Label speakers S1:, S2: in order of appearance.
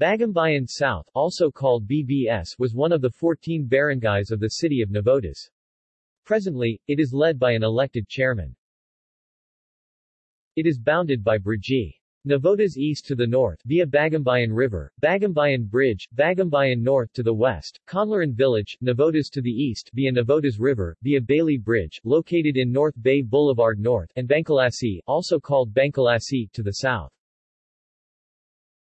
S1: Bagumbayan South, also called BBS, was one of the 14 barangays of the city of Navotas. Presently, it is led by an elected chairman. It is bounded by Brgy. Navotas east to the north via Bagumbayan River, Bagumbayan Bridge, Bagumbayan North to the west, Conlaran Village, Navotas to the east via Navotas River, via Bailey Bridge, located in North Bay Boulevard North, and Bangculasi, also called Bankalasi, to the south.